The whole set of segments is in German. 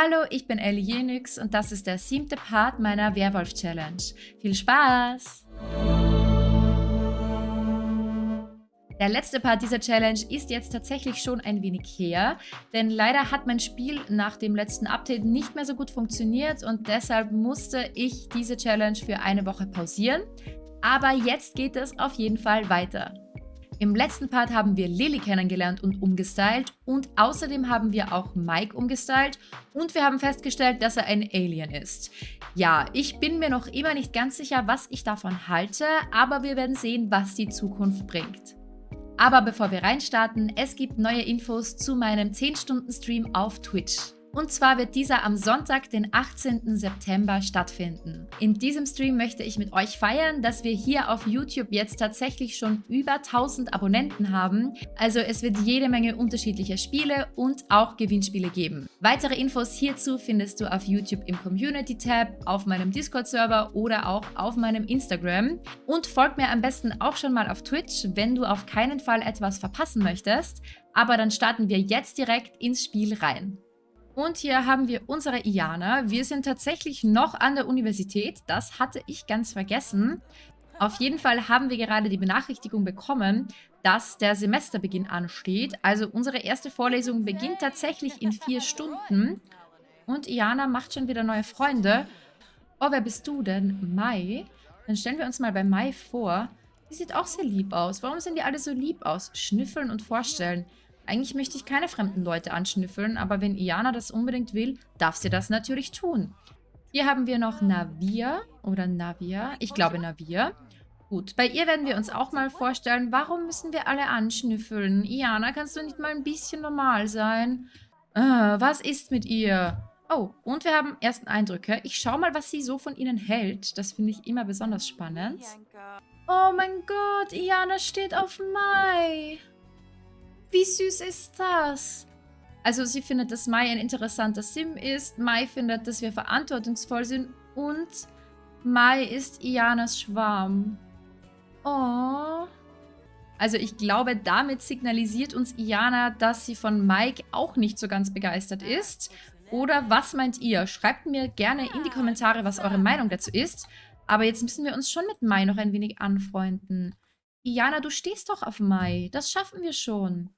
Hallo, ich bin Ellie Jenix und das ist der siebte Part meiner Werwolf-Challenge. Viel Spaß! Der letzte Part dieser Challenge ist jetzt tatsächlich schon ein wenig her, denn leider hat mein Spiel nach dem letzten Update nicht mehr so gut funktioniert und deshalb musste ich diese Challenge für eine Woche pausieren. Aber jetzt geht es auf jeden Fall weiter. Im letzten Part haben wir Lily kennengelernt und umgestylt und außerdem haben wir auch Mike umgestylt und wir haben festgestellt, dass er ein Alien ist. Ja, ich bin mir noch immer nicht ganz sicher, was ich davon halte, aber wir werden sehen, was die Zukunft bringt. Aber bevor wir reinstarten, es gibt neue Infos zu meinem 10-Stunden-Stream auf Twitch. Und zwar wird dieser am Sonntag, den 18. September stattfinden. In diesem Stream möchte ich mit euch feiern, dass wir hier auf YouTube jetzt tatsächlich schon über 1000 Abonnenten haben. Also es wird jede Menge unterschiedlicher Spiele und auch Gewinnspiele geben. Weitere Infos hierzu findest du auf YouTube im Community-Tab, auf meinem Discord-Server oder auch auf meinem Instagram. Und folg mir am besten auch schon mal auf Twitch, wenn du auf keinen Fall etwas verpassen möchtest. Aber dann starten wir jetzt direkt ins Spiel rein. Und hier haben wir unsere Iana. Wir sind tatsächlich noch an der Universität. Das hatte ich ganz vergessen. Auf jeden Fall haben wir gerade die Benachrichtigung bekommen, dass der Semesterbeginn ansteht. Also unsere erste Vorlesung beginnt tatsächlich in vier Stunden. Und Iana macht schon wieder neue Freunde. Oh, wer bist du denn? Mai? Dann stellen wir uns mal bei Mai vor. Die sieht auch sehr lieb aus. Warum sehen die alle so lieb aus? Schnüffeln und vorstellen. Eigentlich möchte ich keine fremden Leute anschnüffeln, aber wenn Iana das unbedingt will, darf sie das natürlich tun. Hier haben wir noch Navia oder Navia. Ich glaube Navia. Gut, bei ihr werden wir uns auch mal vorstellen, warum müssen wir alle anschnüffeln? Iana, kannst du nicht mal ein bisschen normal sein? Äh, was ist mit ihr? Oh, und wir haben ersten Eindrücke. Ich schaue mal, was sie so von ihnen hält. Das finde ich immer besonders spannend. Oh mein Gott, Iana steht auf Mai. Wie süß ist das? Also sie findet, dass Mai ein interessanter Sim ist. Mai findet, dass wir verantwortungsvoll sind. Und Mai ist Ianas Schwarm. Oh. Also ich glaube, damit signalisiert uns Iana, dass sie von Mike auch nicht so ganz begeistert ist. Oder was meint ihr? Schreibt mir gerne in die Kommentare, was eure Meinung dazu ist. Aber jetzt müssen wir uns schon mit Mai noch ein wenig anfreunden. Iana, du stehst doch auf Mai. Das schaffen wir schon.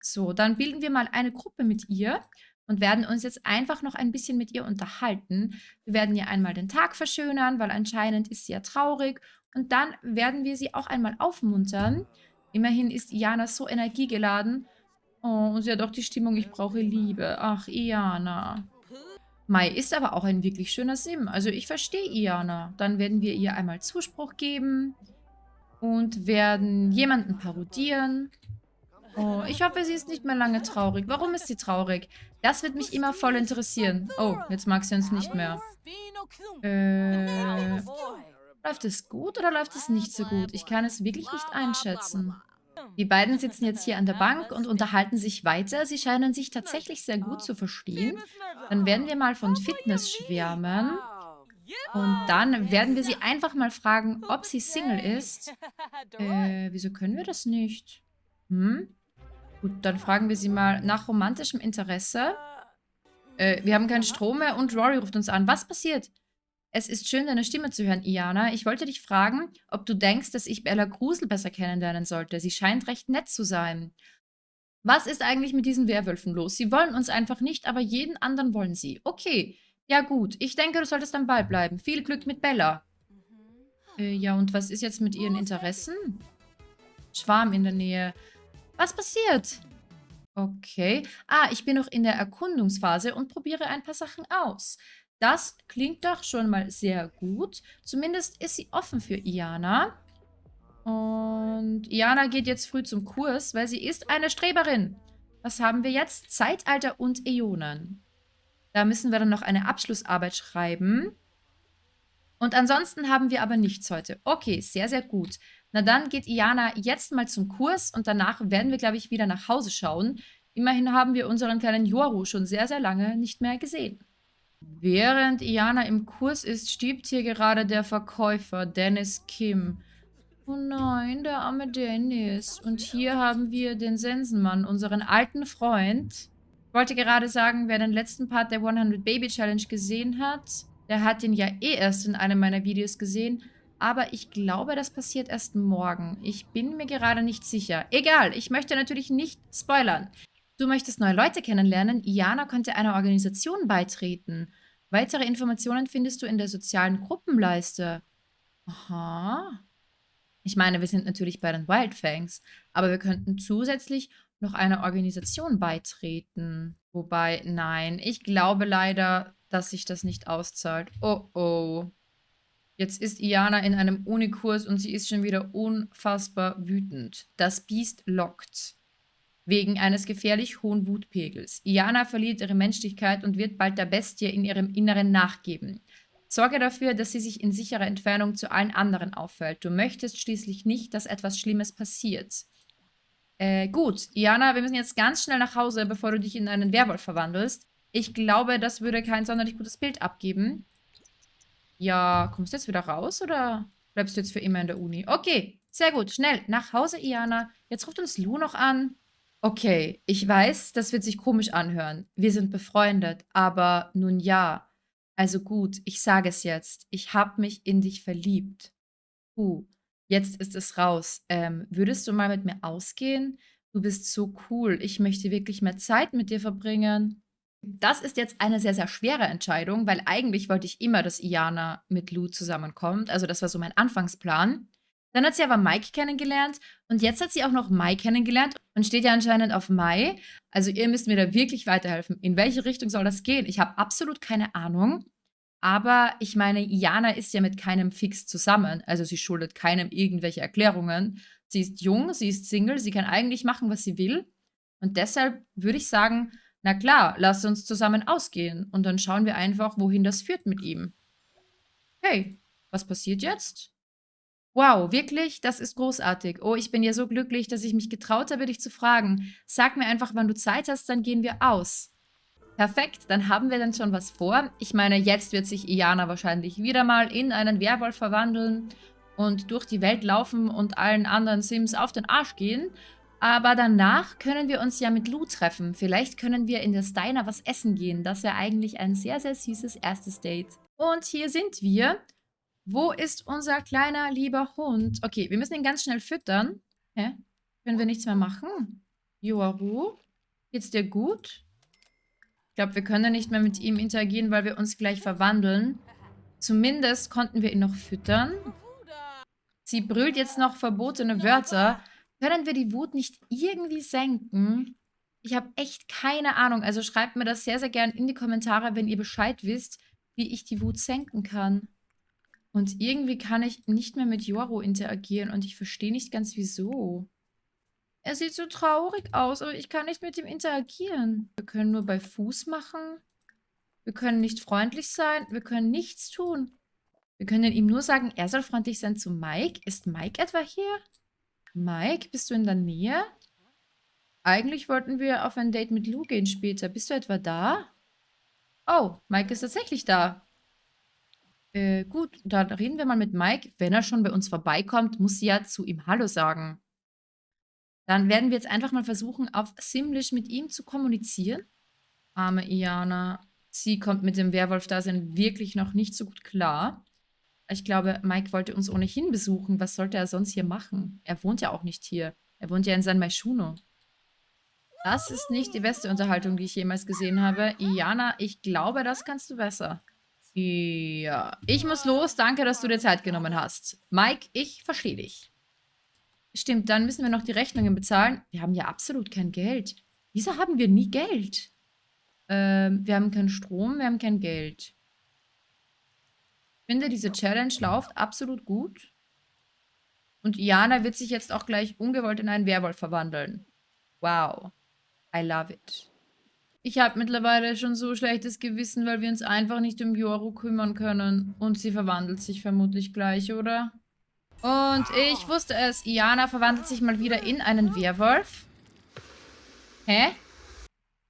So, dann bilden wir mal eine Gruppe mit ihr und werden uns jetzt einfach noch ein bisschen mit ihr unterhalten. Wir werden ihr einmal den Tag verschönern, weil anscheinend ist sie ja traurig. Und dann werden wir sie auch einmal aufmuntern. Immerhin ist Iana so energiegeladen. Oh, und sie hat auch die Stimmung, ich brauche Liebe. Ach, Iana. Mai ist aber auch ein wirklich schöner Sim. Also ich verstehe Iana. Dann werden wir ihr einmal Zuspruch geben und werden jemanden parodieren. Oh, ich hoffe, sie ist nicht mehr lange traurig. Warum ist sie traurig? Das wird mich immer voll interessieren. Oh, jetzt mag sie uns nicht mehr. Äh, läuft es gut oder läuft es nicht so gut? Ich kann es wirklich nicht einschätzen. Die beiden sitzen jetzt hier an der Bank und unterhalten sich weiter. Sie scheinen sich tatsächlich sehr gut zu verstehen. Dann werden wir mal von Fitness schwärmen. Und dann werden wir sie einfach mal fragen, ob sie Single ist. Äh, wieso können wir das nicht? Hm? Gut, dann fragen wir sie mal nach romantischem Interesse. Äh, wir haben keinen Strom mehr und Rory ruft uns an. Was passiert? Es ist schön, deine Stimme zu hören, Iana. Ich wollte dich fragen, ob du denkst, dass ich Bella Grusel besser kennenlernen sollte. Sie scheint recht nett zu sein. Was ist eigentlich mit diesen Werwölfen los? Sie wollen uns einfach nicht, aber jeden anderen wollen sie. Okay, ja gut. Ich denke, du solltest am Ball bleiben. Viel Glück mit Bella. Äh, ja, und was ist jetzt mit ihren Interessen? Schwarm in der Nähe. Was passiert? Okay. Ah, ich bin noch in der Erkundungsphase und probiere ein paar Sachen aus. Das klingt doch schon mal sehr gut. Zumindest ist sie offen für Iana. Und Iana geht jetzt früh zum Kurs, weil sie ist eine Streberin. Was haben wir jetzt? Zeitalter und Äonen. Da müssen wir dann noch eine Abschlussarbeit schreiben. Und ansonsten haben wir aber nichts heute. Okay, sehr, sehr gut. Na dann geht Iana jetzt mal zum Kurs und danach werden wir, glaube ich, wieder nach Hause schauen. Immerhin haben wir unseren kleinen Yoru schon sehr, sehr lange nicht mehr gesehen. Während Iana im Kurs ist, stirbt hier gerade der Verkäufer, Dennis Kim. Oh nein, der arme Dennis. Und hier haben wir den Sensenmann, unseren alten Freund. wollte gerade sagen, wer den letzten Part der 100 Baby Challenge gesehen hat, der hat den ja eh erst in einem meiner Videos gesehen. Aber ich glaube, das passiert erst morgen. Ich bin mir gerade nicht sicher. Egal, ich möchte natürlich nicht spoilern. Du möchtest neue Leute kennenlernen? Iana könnte einer Organisation beitreten. Weitere Informationen findest du in der sozialen Gruppenleiste. Aha. Ich meine, wir sind natürlich bei den Wildfangs, aber wir könnten zusätzlich noch einer Organisation beitreten. Wobei, nein, ich glaube leider, dass sich das nicht auszahlt. Oh oh. Jetzt ist Iana in einem Unikurs und sie ist schon wieder unfassbar wütend. Das Biest lockt. Wegen eines gefährlich hohen Wutpegels. Iana verliert ihre Menschlichkeit und wird bald der Bestie in ihrem Inneren nachgeben. Sorge dafür, dass sie sich in sicherer Entfernung zu allen anderen auffällt. Du möchtest schließlich nicht, dass etwas Schlimmes passiert. Äh, gut. Iana, wir müssen jetzt ganz schnell nach Hause, bevor du dich in einen Werwolf verwandelst. Ich glaube, das würde kein sonderlich gutes Bild abgeben. Ja, kommst du jetzt wieder raus oder bleibst du jetzt für immer in der Uni? Okay, sehr gut. Schnell, nach Hause, Iana. Jetzt ruft uns Lou noch an. Okay, ich weiß, das wird sich komisch anhören. Wir sind befreundet, aber nun ja. Also gut, ich sage es jetzt. Ich habe mich in dich verliebt. Uh, jetzt ist es raus. Ähm, würdest du mal mit mir ausgehen? Du bist so cool. Ich möchte wirklich mehr Zeit mit dir verbringen. Das ist jetzt eine sehr, sehr schwere Entscheidung, weil eigentlich wollte ich immer, dass Iana mit Lou zusammenkommt. Also das war so mein Anfangsplan. Dann hat sie aber Mike kennengelernt und jetzt hat sie auch noch Mai kennengelernt und steht ja anscheinend auf Mai. Also ihr müsst mir da wirklich weiterhelfen. In welche Richtung soll das gehen? Ich habe absolut keine Ahnung. Aber ich meine, Iana ist ja mit keinem fix zusammen. Also sie schuldet keinem irgendwelche Erklärungen. Sie ist jung, sie ist Single, sie kann eigentlich machen, was sie will. Und deshalb würde ich sagen, na klar, lass uns zusammen ausgehen und dann schauen wir einfach, wohin das führt mit ihm. Hey, was passiert jetzt? Wow, wirklich? Das ist großartig. Oh, ich bin ja so glücklich, dass ich mich getraut habe, dich zu fragen. Sag mir einfach, wann du Zeit hast, dann gehen wir aus. Perfekt, dann haben wir dann schon was vor. Ich meine, jetzt wird sich Iana wahrscheinlich wieder mal in einen Werwolf verwandeln und durch die Welt laufen und allen anderen Sims auf den Arsch gehen. Aber danach können wir uns ja mit Lou treffen. Vielleicht können wir in der Steiner was essen gehen. Das wäre eigentlich ein sehr, sehr süßes erstes Date. Und hier sind wir. Wo ist unser kleiner, lieber Hund? Okay, wir müssen ihn ganz schnell füttern. Hä? Können wir nichts mehr machen? Yoaru? Geht's dir gut? Ich glaube, wir können nicht mehr mit ihm interagieren, weil wir uns gleich verwandeln. Zumindest konnten wir ihn noch füttern. Sie brüllt jetzt noch verbotene Wörter. Können wir die Wut nicht irgendwie senken? Ich habe echt keine Ahnung. Also schreibt mir das sehr, sehr gern in die Kommentare, wenn ihr Bescheid wisst, wie ich die Wut senken kann. Und irgendwie kann ich nicht mehr mit Joro interagieren und ich verstehe nicht ganz wieso. Er sieht so traurig aus, aber ich kann nicht mit ihm interagieren. Wir können nur bei Fuß machen. Wir können nicht freundlich sein. Wir können nichts tun. Wir können ihm nur sagen, er soll freundlich sein zu Mike. Ist Mike etwa hier? Mike, bist du in der Nähe? Eigentlich wollten wir auf ein Date mit Lou gehen später. Bist du etwa da? Oh, Mike ist tatsächlich da. Äh, gut, dann reden wir mal mit Mike. Wenn er schon bei uns vorbeikommt, muss sie ja zu ihm Hallo sagen. Dann werden wir jetzt einfach mal versuchen, auf Simlish mit ihm zu kommunizieren. Arme Iana. Sie kommt mit dem Werwolf-Dasein wirklich noch nicht so gut klar. Ich glaube, Mike wollte uns ohnehin besuchen. Was sollte er sonst hier machen? Er wohnt ja auch nicht hier. Er wohnt ja in San Maishuno. Das ist nicht die beste Unterhaltung, die ich jemals gesehen habe. Iana, ich glaube, das kannst du besser. Ja, ich muss los. Danke, dass du dir Zeit genommen hast. Mike, ich verstehe dich. Stimmt, dann müssen wir noch die Rechnungen bezahlen. Wir haben ja absolut kein Geld. Wieso haben wir nie Geld? Ähm, wir haben keinen Strom, wir haben kein Geld. Ich finde, diese Challenge läuft absolut gut. Und Iana wird sich jetzt auch gleich ungewollt in einen Werwolf verwandeln. Wow. I love it. Ich habe mittlerweile schon so schlechtes Gewissen, weil wir uns einfach nicht um Yoru kümmern können. Und sie verwandelt sich vermutlich gleich, oder? Und ich wusste es. Iana verwandelt sich mal wieder in einen Werwolf. Hä?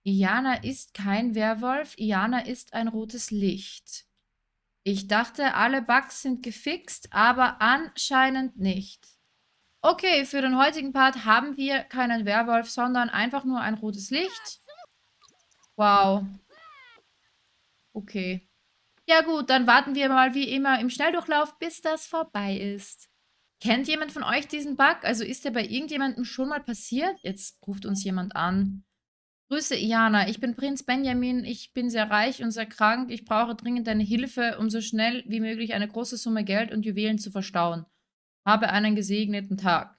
Iana ist kein Werwolf. Iana ist ein rotes Licht. Ich dachte, alle Bugs sind gefixt, aber anscheinend nicht. Okay, für den heutigen Part haben wir keinen Werwolf, sondern einfach nur ein rotes Licht. Wow. Okay. Ja gut, dann warten wir mal wie immer im Schnelldurchlauf, bis das vorbei ist. Kennt jemand von euch diesen Bug? Also ist der bei irgendjemandem schon mal passiert? Jetzt ruft uns jemand an. Grüße, Iana. Ich bin Prinz Benjamin. Ich bin sehr reich und sehr krank. Ich brauche dringend deine Hilfe, um so schnell wie möglich eine große Summe Geld und Juwelen zu verstauen. Habe einen gesegneten Tag.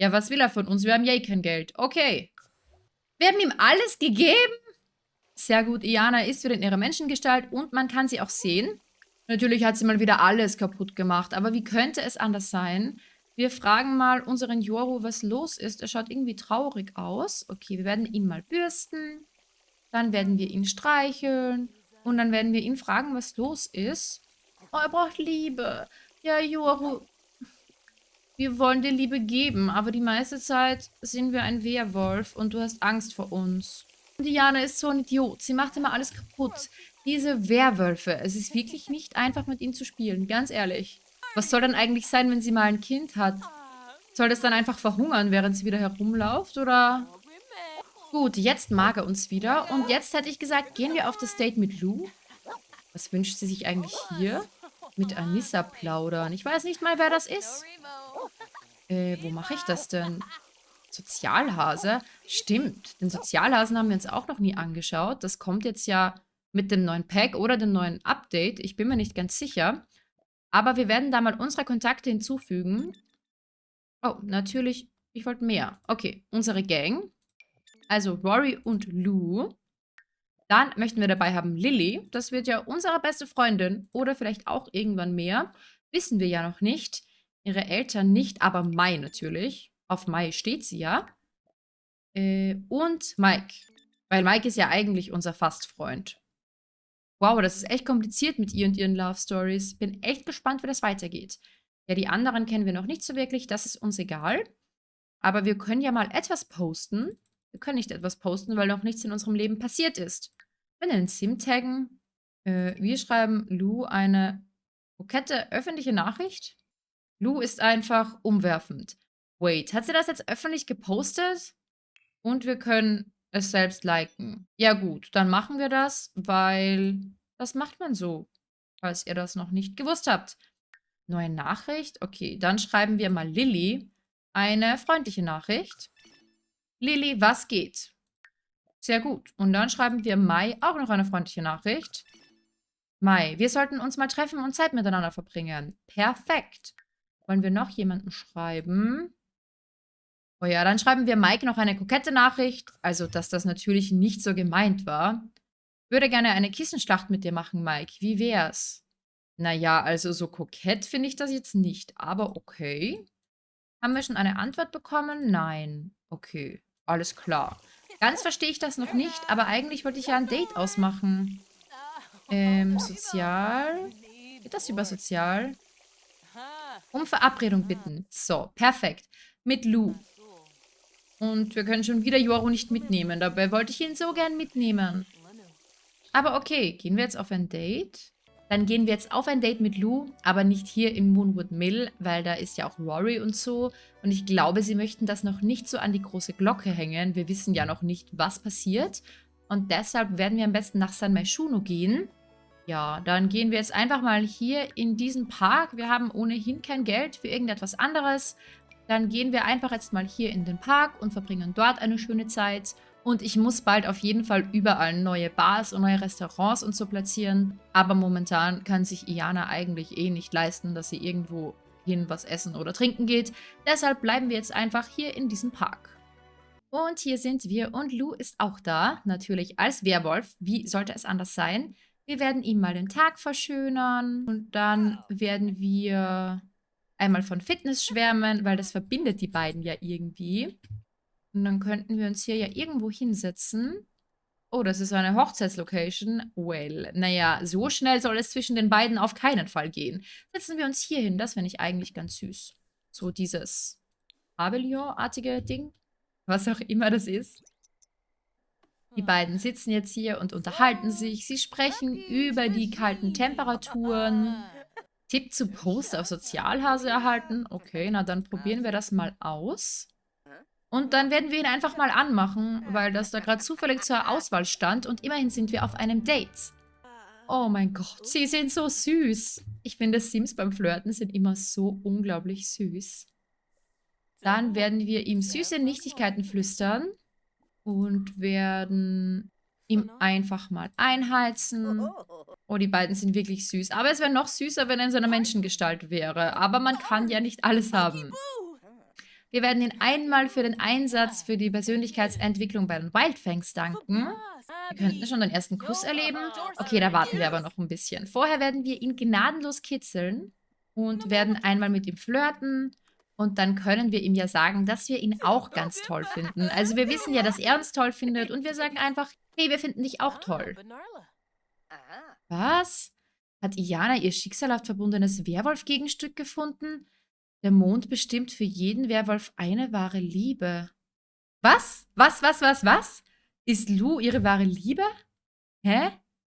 Ja, was will er von uns? Wir haben ja eh kein Geld. Okay. Wir haben ihm alles gegeben? Sehr gut. Iana ist wieder in ihrer Menschengestalt und man kann sie auch sehen. Natürlich hat sie mal wieder alles kaputt gemacht, aber wie könnte es anders sein? Wir fragen mal unseren Joru, was los ist. Er schaut irgendwie traurig aus. Okay, wir werden ihn mal bürsten. Dann werden wir ihn streicheln. Und dann werden wir ihn fragen, was los ist. Oh, er braucht Liebe. Ja, Joru, wir wollen dir Liebe geben, aber die meiste Zeit sind wir ein Werwolf und du hast Angst vor uns. Diana ist so ein Idiot. Sie macht immer alles kaputt. Diese Werwölfe. Es ist wirklich nicht einfach, mit ihnen zu spielen. Ganz ehrlich. Was soll dann eigentlich sein, wenn sie mal ein Kind hat? Soll das dann einfach verhungern, während sie wieder herumläuft? Oder... Gut, jetzt mag er uns wieder. Und jetzt hätte ich gesagt, gehen wir auf das Date mit Lou. Was wünscht sie sich eigentlich hier? Mit Anissa plaudern. Ich weiß nicht mal, wer das ist. Äh, wo mache ich das denn? Sozialhase? Stimmt, den Sozialhasen haben wir uns auch noch nie angeschaut. Das kommt jetzt ja mit dem neuen Pack oder dem neuen Update. Ich bin mir nicht ganz sicher. Aber wir werden da mal unsere Kontakte hinzufügen. Oh, natürlich, ich wollte mehr. Okay, unsere Gang. Also Rory und Lou. Dann möchten wir dabei haben Lilly. Das wird ja unsere beste Freundin. Oder vielleicht auch irgendwann mehr. Wissen wir ja noch nicht. Ihre Eltern nicht, aber Mai natürlich. Auf Mai steht sie ja. Äh, und Mike. Weil Mike ist ja eigentlich unser Fastfreund. Wow, das ist echt kompliziert mit ihr und ihren Love Stories. Bin echt gespannt, wie das weitergeht. Ja, die anderen kennen wir noch nicht so wirklich. Das ist uns egal. Aber wir können ja mal etwas posten. Wir können nicht etwas posten, weil noch nichts in unserem Leben passiert ist. Wir können den Sim taggen. Äh, wir schreiben Lou eine kokette öffentliche Nachricht. Lou ist einfach umwerfend. Wait, hat sie das jetzt öffentlich gepostet? Und wir können es selbst liken. Ja gut, dann machen wir das, weil das macht man so, falls ihr das noch nicht gewusst habt. Neue Nachricht? Okay, dann schreiben wir mal Lilly eine freundliche Nachricht. Lilly, was geht? Sehr gut. Und dann schreiben wir Mai auch noch eine freundliche Nachricht. Mai, wir sollten uns mal treffen und Zeit miteinander verbringen. Perfekt. Wollen wir noch jemanden schreiben? Oh ja, dann schreiben wir Mike noch eine kokette Nachricht. Also, dass das natürlich nicht so gemeint war. Würde gerne eine Kissenschlacht mit dir machen, Mike. Wie wär's? Naja, also so kokett finde ich das jetzt nicht. Aber okay. Haben wir schon eine Antwort bekommen? Nein. Okay, alles klar. Ganz verstehe ich das noch nicht, aber eigentlich wollte ich ja ein Date ausmachen. Ähm, sozial. Geht das über sozial? Um Verabredung bitten. So, perfekt. Mit Lou. Und wir können schon wieder Joro nicht mitnehmen. Dabei wollte ich ihn so gern mitnehmen. Aber okay, gehen wir jetzt auf ein Date? Dann gehen wir jetzt auf ein Date mit Lou, aber nicht hier im Moonwood Mill, weil da ist ja auch Rory und so. Und ich glaube, sie möchten das noch nicht so an die große Glocke hängen. Wir wissen ja noch nicht, was passiert. Und deshalb werden wir am besten nach San Maishuno gehen. Ja, dann gehen wir jetzt einfach mal hier in diesen Park. Wir haben ohnehin kein Geld für irgendetwas anderes. Dann gehen wir einfach jetzt mal hier in den Park und verbringen dort eine schöne Zeit. Und ich muss bald auf jeden Fall überall neue Bars und neue Restaurants und so platzieren. Aber momentan kann sich Iana eigentlich eh nicht leisten, dass sie irgendwo hin was essen oder trinken geht. Deshalb bleiben wir jetzt einfach hier in diesem Park. Und hier sind wir und Lou ist auch da, natürlich als Werwolf. Wie sollte es anders sein? Wir werden ihm mal den Tag verschönern und dann werden wir einmal von Fitness schwärmen, weil das verbindet die beiden ja irgendwie. Und dann könnten wir uns hier ja irgendwo hinsetzen. Oh, das ist eine Hochzeitslocation. Well, naja, so schnell soll es zwischen den beiden auf keinen Fall gehen. Setzen wir uns hier hin, das finde ich eigentlich ganz süß. So dieses Pavillon-artige Ding, was auch immer das ist. Die beiden sitzen jetzt hier und unterhalten sich. Sie sprechen über die kalten Temperaturen. Tipp zu Post auf Sozialhase erhalten. Okay, na dann probieren wir das mal aus. Und dann werden wir ihn einfach mal anmachen, weil das da gerade zufällig zur Auswahl stand. Und immerhin sind wir auf einem Date. Oh mein Gott, sie sind so süß. Ich finde, Sims beim Flirten sind immer so unglaublich süß. Dann werden wir ihm süße Nichtigkeiten flüstern und werden ihm einfach mal einheizen. Oh, die beiden sind wirklich süß. Aber es wäre noch süßer, wenn er in seiner Menschengestalt wäre. Aber man kann ja nicht alles haben. Wir werden ihn einmal für den Einsatz für die Persönlichkeitsentwicklung bei den Wildfangs danken. Wir könnten schon den ersten Kuss erleben. Okay, da warten wir aber noch ein bisschen. Vorher werden wir ihn gnadenlos kitzeln und werden einmal mit ihm flirten. Und dann können wir ihm ja sagen, dass wir ihn auch ganz toll finden. Also wir wissen ja, dass er uns toll findet und wir sagen einfach, hey, wir finden dich auch toll. Was? Hat Iana ihr schicksalhaft verbundenes Werwolf-Gegenstück gefunden? Der Mond bestimmt für jeden Werwolf eine wahre Liebe. Was? Was, was, was, was? Ist Lu ihre wahre Liebe? Hä?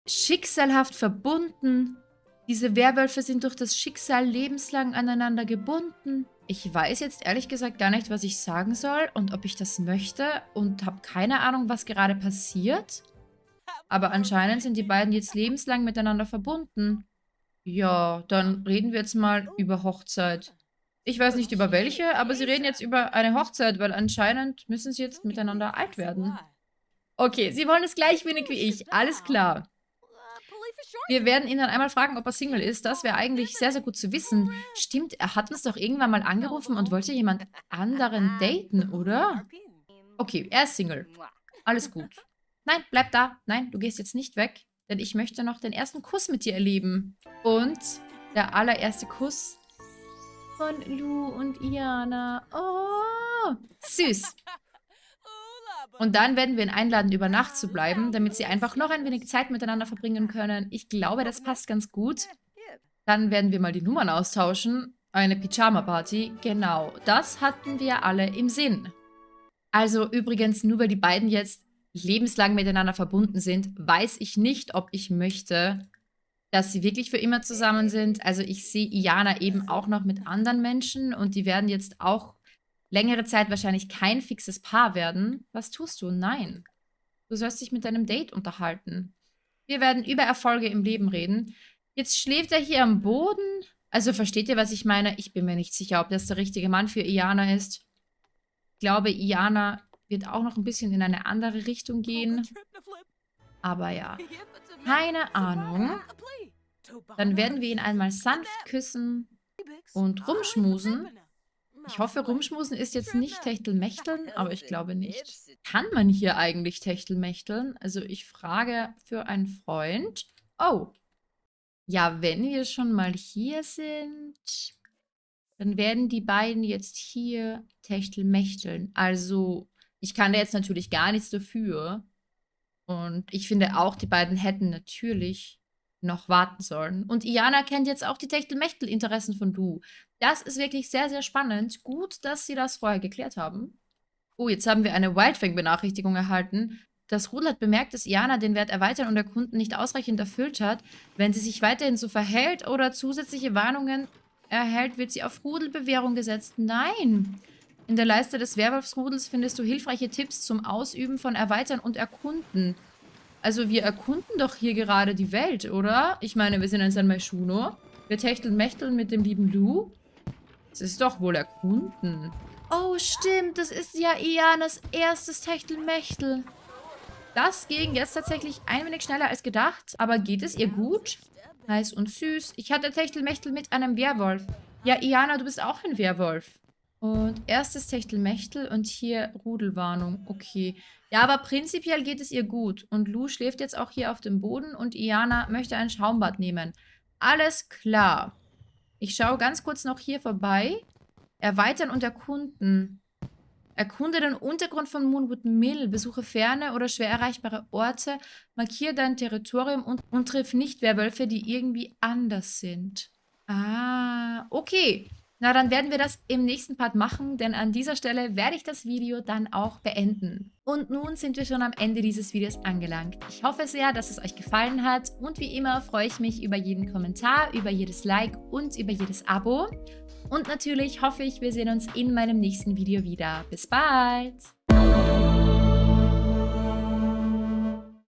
Schicksalhaft verbunden. Diese Werwölfe sind durch das Schicksal lebenslang aneinander gebunden. Ich weiß jetzt ehrlich gesagt gar nicht, was ich sagen soll und ob ich das möchte und habe keine Ahnung, was gerade passiert. Aber anscheinend sind die beiden jetzt lebenslang miteinander verbunden. Ja, dann reden wir jetzt mal über Hochzeit. Ich weiß nicht über welche, aber sie reden jetzt über eine Hochzeit, weil anscheinend müssen sie jetzt miteinander alt werden. Okay, sie wollen es gleich wenig wie ich. Alles klar. Wir werden ihn dann einmal fragen, ob er Single ist. Das wäre eigentlich sehr, sehr gut zu wissen. Stimmt, er hat uns doch irgendwann mal angerufen und wollte jemand anderen daten, oder? Okay, er ist Single. Alles gut. Nein, bleib da. Nein, du gehst jetzt nicht weg, denn ich möchte noch den ersten Kuss mit dir erleben. Und der allererste Kuss von Lu und Iana. Oh, süß. Und dann werden wir ihn einladen, über Nacht zu bleiben, damit sie einfach noch ein wenig Zeit miteinander verbringen können. Ich glaube, das passt ganz gut. Dann werden wir mal die Nummern austauschen. Eine Pyjama-Party. Genau, das hatten wir alle im Sinn. Also übrigens, nur weil die beiden jetzt lebenslang miteinander verbunden sind, weiß ich nicht, ob ich möchte, dass sie wirklich für immer zusammen sind. Also ich sehe Iana eben auch noch mit anderen Menschen und die werden jetzt auch längere Zeit wahrscheinlich kein fixes Paar werden. Was tust du? Nein. Du sollst dich mit deinem Date unterhalten. Wir werden über Erfolge im Leben reden. Jetzt schläft er hier am Boden. Also versteht ihr, was ich meine? Ich bin mir nicht sicher, ob das der richtige Mann für Iana ist. Ich glaube, Iana wird auch noch ein bisschen in eine andere Richtung gehen. Aber ja, keine Ahnung. Dann werden wir ihn einmal sanft küssen und rumschmusen. Ich hoffe, Rumschmusen ist jetzt nicht Techtelmechteln, aber ich glaube nicht. Kann man hier eigentlich Techtelmechteln? Also ich frage für einen Freund. Oh, ja, wenn wir schon mal hier sind, dann werden die beiden jetzt hier Techtelmechteln. Also ich kann da jetzt natürlich gar nichts dafür. Und ich finde auch, die beiden hätten natürlich noch warten sollen. Und Iana kennt jetzt auch die Techtelmechtel-Interessen von Du. Das ist wirklich sehr, sehr spannend. Gut, dass sie das vorher geklärt haben. Oh, jetzt haben wir eine Wildfang-Benachrichtigung erhalten. Das Rudel hat bemerkt, dass Iana den Wert erweitern und erkunden nicht ausreichend erfüllt hat. Wenn sie sich weiterhin so verhält oder zusätzliche Warnungen erhält, wird sie auf Rudelbewährung gesetzt. Nein! In der Leiste des Werwolfsrudels findest du hilfreiche Tipps zum Ausüben von Erweitern und Erkunden. Also wir erkunden doch hier gerade die Welt, oder? Ich meine, wir sind in San Maishuno. Wir techteln Mächteln mit dem lieben Lu. Das ist doch wohl erkunden. Oh, stimmt. Das ist ja Ianas erstes Techtelmechtel. Das ging jetzt tatsächlich ein wenig schneller als gedacht. Aber geht es ihr gut? Heiß und süß. Ich hatte Techtelmechtel mit einem Werwolf. Ja, Iana, du bist auch ein Werwolf. Und erstes Techtelmechtel und hier Rudelwarnung. Okay. Ja, aber prinzipiell geht es ihr gut. Und Lu schläft jetzt auch hier auf dem Boden und Iana möchte ein Schaumbad nehmen. Alles klar. Ich schaue ganz kurz noch hier vorbei. Erweitern und erkunden. Erkunde den Untergrund von Moonwood Mill, besuche ferne oder schwer erreichbare Orte, markiere dein Territorium und, und triff nicht Werwölfe, die irgendwie anders sind. Ah, okay. Na, dann werden wir das im nächsten Part machen, denn an dieser Stelle werde ich das Video dann auch beenden. Und nun sind wir schon am Ende dieses Videos angelangt. Ich hoffe sehr, dass es euch gefallen hat und wie immer freue ich mich über jeden Kommentar, über jedes Like und über jedes Abo. Und natürlich hoffe ich, wir sehen uns in meinem nächsten Video wieder. Bis bald!